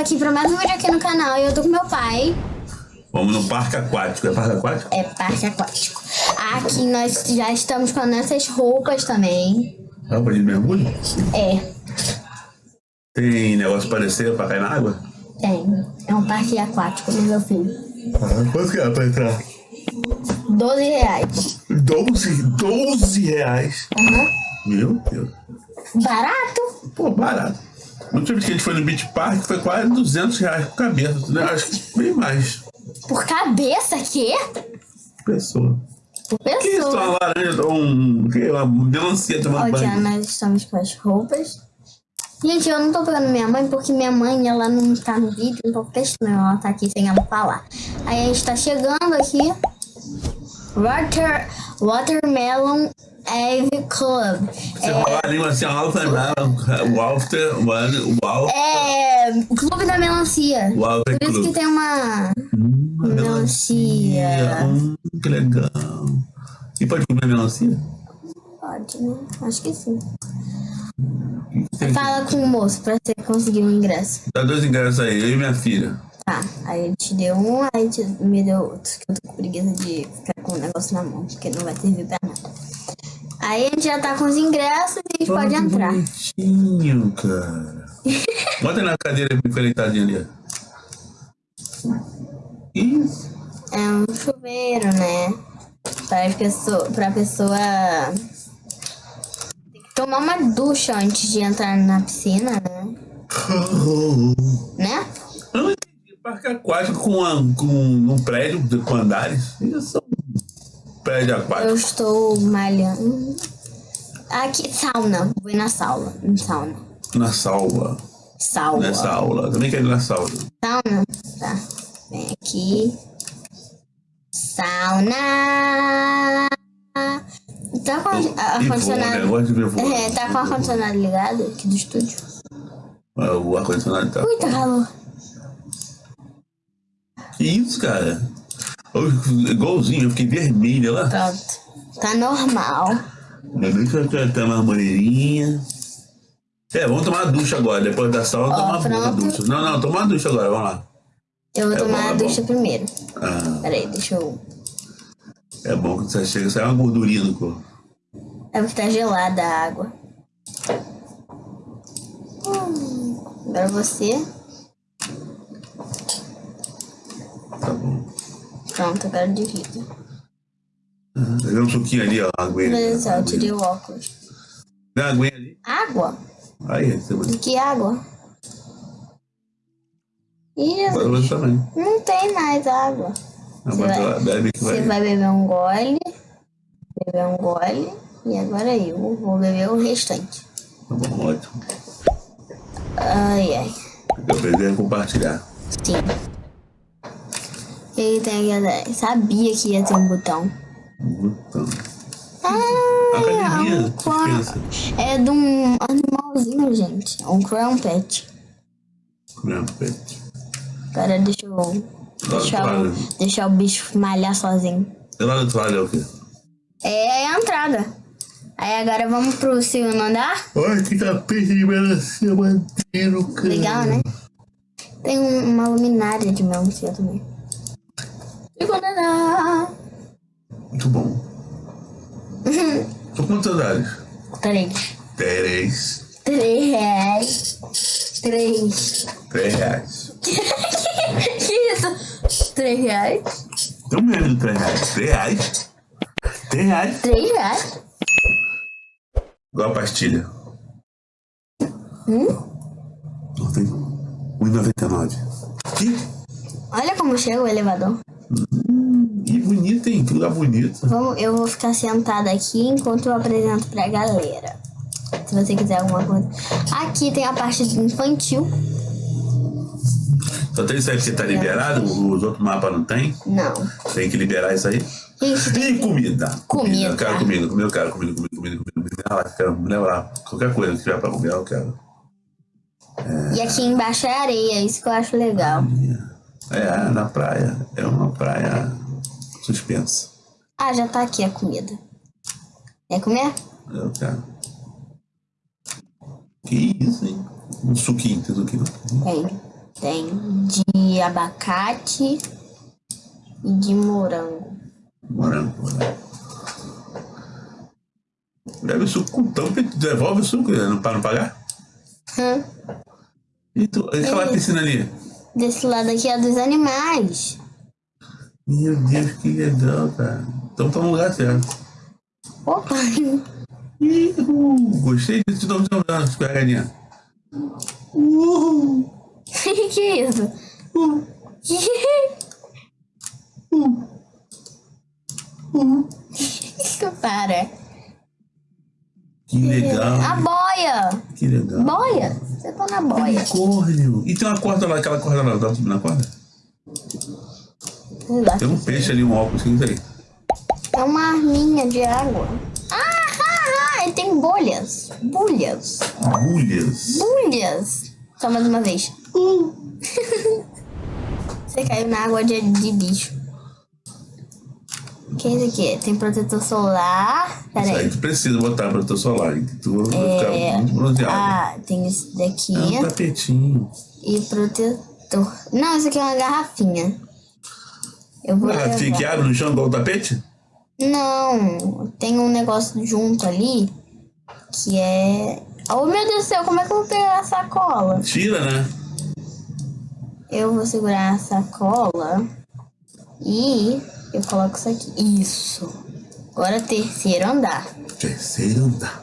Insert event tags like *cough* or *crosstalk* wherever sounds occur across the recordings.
aqui pra mais um vídeo aqui no canal e eu tô com meu pai. Vamos no parque aquático. É parque aquático? É parque aquático. Aqui nós já estamos com as nossas roupas também. Roupa de mergulho? É, Tem negócio parecido pra cair na água? tem. É um parque aquático do meu filho. Ah, quanto que é pra entrar? 12 reais. 12, 12 reais. Aham. Meu Deus. Barato? Pô, barato. A última vez que a gente foi no Beach Park foi quase 200 reais por cabeça. né? Acho que bem mais. Por cabeça, quê? Pessoa. Por Que isso? pessoa. Uma laranja, um. Que, uma melancia tomando Ó, banho. nós estamos com as roupas. Gente, eu não tô pegando minha mãe porque minha mãe, ela não tá no vídeo, então fica estranho ela tá aqui sem ela falar. Aí a gente tá chegando aqui. Water, Watermelon Ave Club. Você fala a língua assim, alta, Walter, Walter, É. Clube da Melancia. Walter Por isso que tem uma. Uma Melancia. Hum, que legal. E pode comer melancia? Pode, né? Acho que sim. Tem- Fala com o moço pra você conseguir um ingresso. Dá dois ingressos aí, eu e minha filha. Tá, aí ele te deu um, aí te, me deu outro. Que eu tô com preguiça de ficar com o negócio na mão, porque não vai servir pra nada. Aí a gente já tá com os ingressos e a gente pode entrar. bonitinho, cara. *laughs* Bota na cadeira fica deitadinho ali. Isso. É um chuveiro, né? Pra pessoa, pra pessoa tem que tomar uma ducha antes de entrar na piscina, né? *laughs* Né? Eu não entendi. Parque aquático com, com um prédio com andares. Isso é prédio Eu aquático. estou malhando. Aqui, sauna. Vou ir na sauna. Em sauna. Na salva. Sauna. Nessa aula. Também quero ir na sauna. Sauna? Tá. Vem aqui. Sauna. Tá com né? ar-condicionado. De ver voar. É, tá com o ar-condicionado ligado aqui do estúdio. Ah, O ar-condicionado tá. Ui, tá calor. Que isso, cara? Igualzinho, eu fiquei vermelha lá. Pronto. Tá normal. Ainda bem que eu ter uma maneirinha. É, vamos tomar uma ducha agora. Depois da sauna, Ó, tomar uma pronto. ducha. Não, não, tomar uma ducha agora, vamos lá. Eu vou É tomar bom, a é bom. ducha primeiro. Ah, Peraí, deixa eu. é bom que você chega, sai uma gordurinha no corpo. É porque tá gelada a água. Hum, agora você. Tá bom. Pronto, agora divide. Ah, Pegar um suquinho ali, ó, aguinha. Só, eu tirei o óculos. Dá aguinha ali. Água? Aí, você vai. Que água? Também. não tem mais água. Ah, Você vai- bebe que Você vai. vai beber um gole, beber um gole, e agora eu vou beber o restante. Tá bom, ótimo. Ai, ai. Eu é compartilhar. Sim. E aí tem aquela... Sabia que ia ter um botão. Então, Ah, academia, um. É de um animalzinho, gente. Um crown pet. Comer pet. Agora deixa eu... Deixar o, deixar o bicho malhar sozinho. E lá do toalha é o quê? É a entrada. Aí agora vamos pro segundo andar. Ai, que tapete de melancia maneiro, cara. Legal, né? Tem um- uma luminária de melancia também. Muito bom. São quantos andares? Três. Três. Três reais. Três. Três reais. *laughs* que isso? Três reais? Não me lembro de três reais. Três reais? Três reais? Três reais? Igual a pastilha. Hum? Não tem. 1,99. Que? Olha como chega o elevador. Que bonito, hein? Que lugar bonito. Vamos, eu vou ficar sentada aqui enquanto eu apresento pra galera. Se você quiser alguma coisa. Aqui tem a parte infantil. Só tem isso aí porque tá liberado? Os outros mapas não tem? Não. Tem que liberar isso aí? Gente, E comida? Comida. Eu quero comida, comida, eu quero comida, comida, comida, comida. comida. Ah, eu quero levar. Qualquer coisa que tiver pra comer, eu quero. E aqui embaixo é areia, isso que eu acho legal. É, na praia. É uma praia suspensa. Ah, já tá aqui a comida. Quer comer? Eu quero. Que isso, hein? Um suquinho, tem suquinho. Tem. Tem de abacate e de morango. Morango, morango. Deve o suco com tampa e devolve o suco né? para não pagar? Hum. E tu, aquela Isso. piscina ali? Desse lado aqui é dos animais. Meu Deus, que legal, cara. Então tá no lugar certo. Opa! Uhul, gostei disso. Não, não, não, escorregadinha. Uhul. que isso? Uhul. Uhul. Para. Que legal. A boia! Que legal. Boia! Você tá na boia. Unicórnio. E tem uma corda lá, aquela corda lá, dá pra subir na corda? Sei lá. Tem um peixe ali, um óculos, que isso aí? É uma arminha de água. Ah, ah, ah, e tem bolhas. Bolhas. Agulhas. Bolhas. Só mais uma vez. *laughs* Você caiu na água de, de bicho. Que é isso aqui? Tem protetor solar. Pera Isso aí aí. tu precisa botar protetor solar, hein? que tu vai É, ficar muito bronzeado. Ah, tem esse daqui. É um tapetinho. E protetor. Não, isso aqui é uma garrafinha. Eu vou fica que abre no chão igual o tapete? Não, tem um negócio junto ali que é. Oh meu Deus do céu, como é que eu vou pegar a sacola? Tira, né? Eu vou segurar a sacola e eu coloco isso aqui. Isso. Agora terceiro andar. Terceiro andar.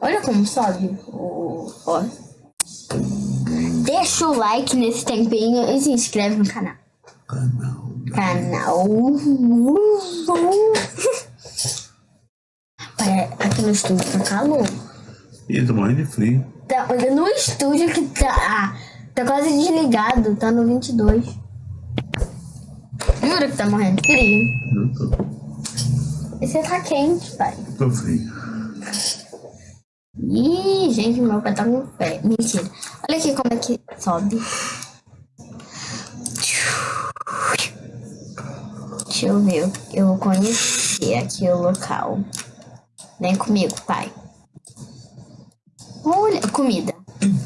Olha como sobe o. Ó. Deixa o like nesse tempinho e se inscreve no canal. Canal. Canal. *laughs* Aqui no estúdio tá calor. Ih, tô morrendo de frio. Tá, olha no estúdio que tá. ah, Tá quase desligado, tá no 22. Juro que tá morrendo de frio. Eu tô, Esse tá quente, pai. tô frio. Ih, gente, meu pai tá com fé. Mentira. Olha aqui como é que sobe. Deixa eu ver. Eu vou conhecer aqui o local. Vem comigo, pai. Olha, comida.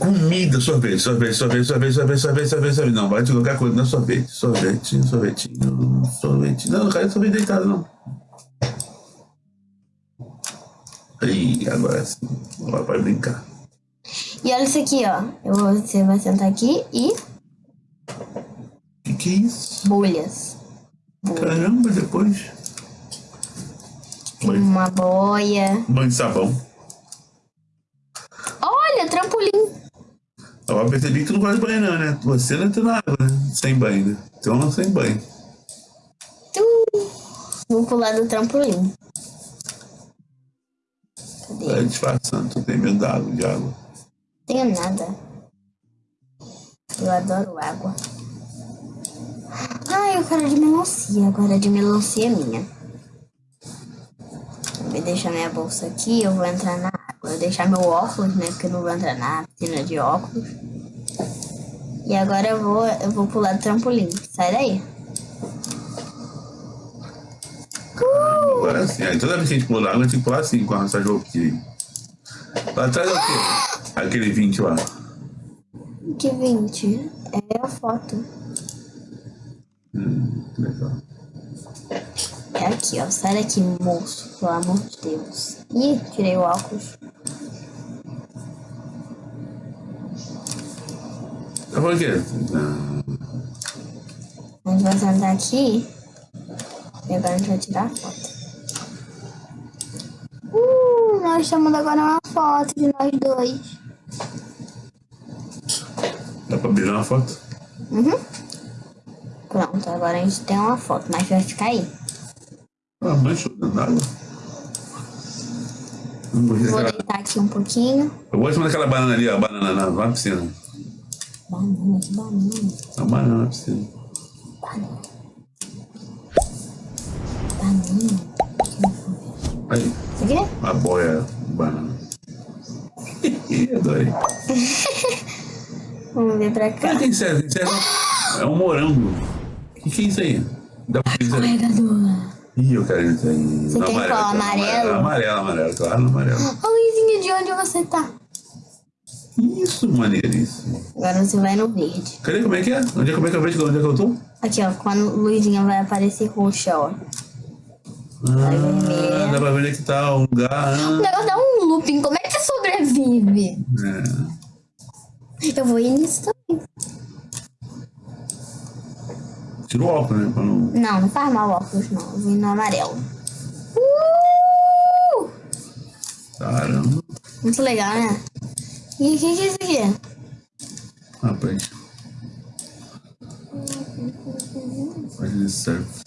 Comida, sorvete, sorvete, sorvete, sorvete, sorvete, sorvete, sorvete, sorvete. Não, vai de qualquer coisa, não é sorvete. Sorvete, sorvetinho, sorvete. Não, não quero sorvete deitado, não. Aí, agora sim. Agora vai brincar. E olha isso aqui, ó. Eu você vai sentar aqui e Que que é isso? bolhas. Caramba, depois. Tem uma boia. Banho de sabão. Olha, trampolim. Eu percebi que tu não gosta de banho, não, né? Você não entra na água, né? Sem banho, né? Então não sem banho. Tu. Vou pular do trampolim. Cadê? Vai disfarçando, tu tem medo da água, de água. Tenho nada. Eu adoro água. Ai, eu quero de melancia. Agora de melancia é minha. Vou deixar minha bolsa aqui, eu vou entrar na vou deixar meu óculos, né? Porque eu não vou entrar na piscina de óculos. E agora eu vou, eu vou pular do trampolim. Sai daí. Uh! Agora sim, aí toda vez que a gente pular água, a gente tem que pular assim, com essa roupinha aí. Lá atrás é o quê? Aquele 20 lá. Que 20? É a foto. Hum, legal. É aqui, ó. Sai daqui, moço. Pelo amor de Deus. Ih, tirei o óculos. Tá falando o quê? Não. A gente vai sentar aqui. E agora a gente vai tirar a foto. Uh, nós estamos agora uma foto de nós dois. Dá pra abrir uma foto? Uhum. Pronto, agora a gente tem uma foto, mas vai ficar aí. Ah, mancha dentro d'água. Vou deitar aqui um pouquinho. Eu gosto daquela banana ali, ó, a banana na, na piscina. Banana, que banana. A banana na piscina. Banana. Banana. Aí, Isso aqui? uma boia de banana. *laughs* Adorei. Vamos ver pra Ah, cá. tem certo, tem certo. É um morango. O que, que é isso aí? Dá pra dizer? Carregador. Ih, eu quero isso aí. Você No quer qual? claro, Amarelo? Amarelo, amarelo, claro, amarelo. Ô, Luizinho, de onde você tá? Isso, maneiríssimo. Agora você vai no verde. Cadê? Como é que é? Onde é, como é que eu vejo? Onde é que eu tô? Aqui, ó. Quando a luzinha vai aparecer roxa, ó. Ah, vermelho. dá pra ver onde é que tá o lugar. O negócio dá um looping. Como é que sobrevive? É. Eu vou ir nisso também. Tira o óculos, né? Não... Não, não faz mal o óculos, não. Eu vou ir no amarelo. Uh! Caramba. Muito legal, né? Rapaz. Prancha de surf.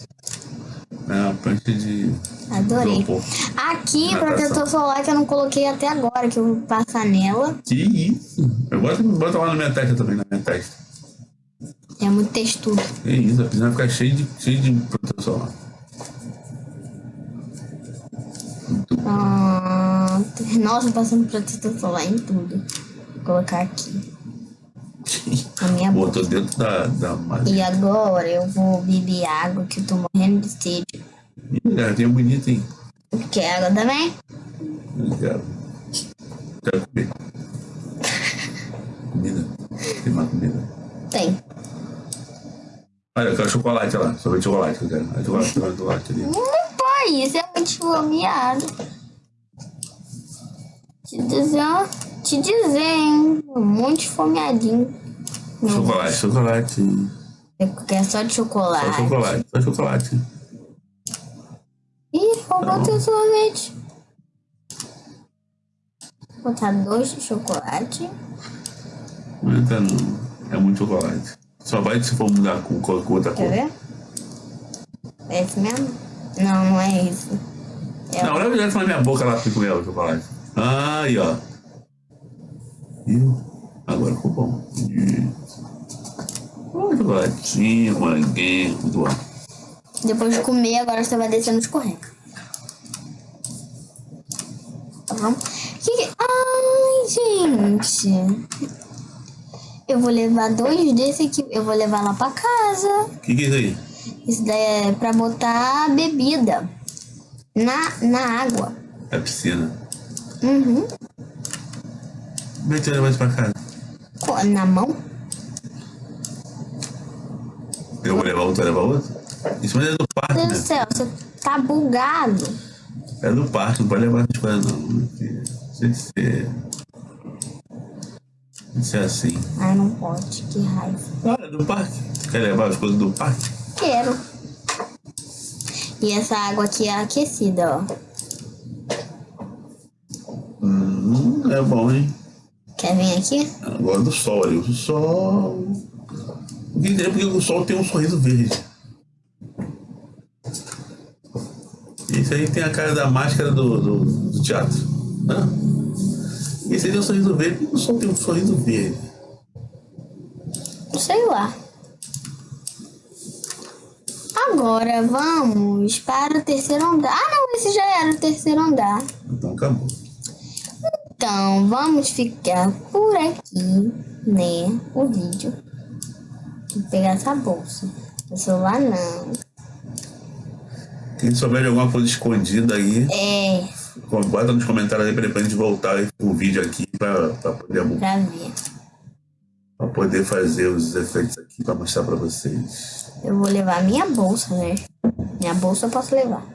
É uma prancha de. Adorei. isopor. Aqui, Natação. protetor solar que eu não coloquei até agora, que eu vou passar nela. Que isso? Eu boto, boto lá na minha testa também, na minha testa. É muito textura. Que isso, a piscina vai ficar cheia de, cheia de proteção solar. Ah, nossa, passando protetor solar em tudo. Colocar aqui. A minha boca. Dentro da, da. E agora eu vou beber água, que eu tô morrendo de sede. Ih, garrafinha bonita, hein? Quer água também? Quero. Quero comer. Comida. Tem mais comida. Tem. Olha, eu quero chocolate, lá. Só de chocolate que eu quero. É chocolate, chocolate, chocolate ali. Não pode, isso é muito fomeado. Te ó, te dizer, hein? Muito esfomeadinho. Meu Chocolate, chocolate. Eu quero só de chocolate. Só chocolate, só chocolate. Ih, roubou teu sorvete. Vou botar dois de chocolate. Não entra não. É muito chocolate. Só vai se for mudar com, com, outra Quer cor. ver? É esse mesmo? Não, não é isso. É Não, olha direto na minha boca lá comer o chocolate. Aí, ó. Viu? Agora ficou bom. Isso. Olha o chocolatinho, moranguinho, tudo lá. Depois de comer, agora você vai descer no escorrega. Tá bom? Que que- Ai, gente. Eu vou levar dois desse aqui. Eu vou levar lá pra casa. O que, que é isso aí? Isso daí é pra botar bebida. Na, na água. É piscina. Uhum. Como é que você leva isso pra casa? Na mão? Eu vou levar outro, vai levar outro? Isso mas é do parque, Meu Deus né? do céu, você tá bugado. É do parque, não pode levar essas coisas não. Tem que ser. Tem que ser assim. Ai, não pode, que raiva. Ah, é do parque. Quer levar as coisas do parque? Quero. E essa água aqui é aquecida, ó. Hum, é bom, hein? Quer vir aqui? Agora do sol ali. O sol. Ninguém entendeu porque o sol tem um sorriso verde. Esse aí tem a cara da máscara do, do, do teatro. Hã? Esse aí tem um sorriso verde. Por que o sol tem um sorriso verde? Sei lá. Agora vamos para o terceiro andar. Ah, não, esse já era o terceiro andar. Então acabou. Então, vamos ficar por aqui, né? O vídeo. Vou pegar essa bolsa. O celular não. Quem souber de alguma coisa escondida aí, É, bota nos comentários aí pra depois a gente voltar o vídeo aqui pra, pra, poder, pra ver. pra poder fazer os efeitos aqui pra mostrar pra vocês. Eu vou levar minha bolsa, né? Minha bolsa eu posso levar.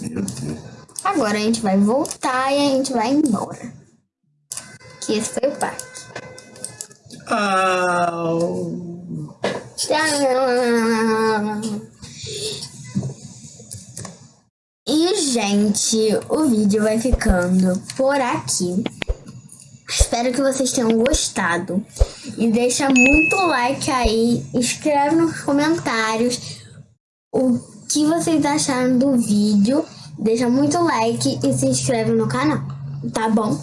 Meu Deus. Agora a gente vai voltar e a gente vai embora. Que esse foi o parque. Tchau! E, gente, o vídeo vai ficando por aqui. Espero que vocês tenham gostado. E deixa muito like aí. Escreve nos comentários o que vocês acharam do vídeo. Deixa muito like e se inscreve no canal. Tá bom?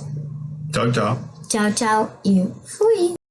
Tchau, tchau. Tchau, tchau e fui!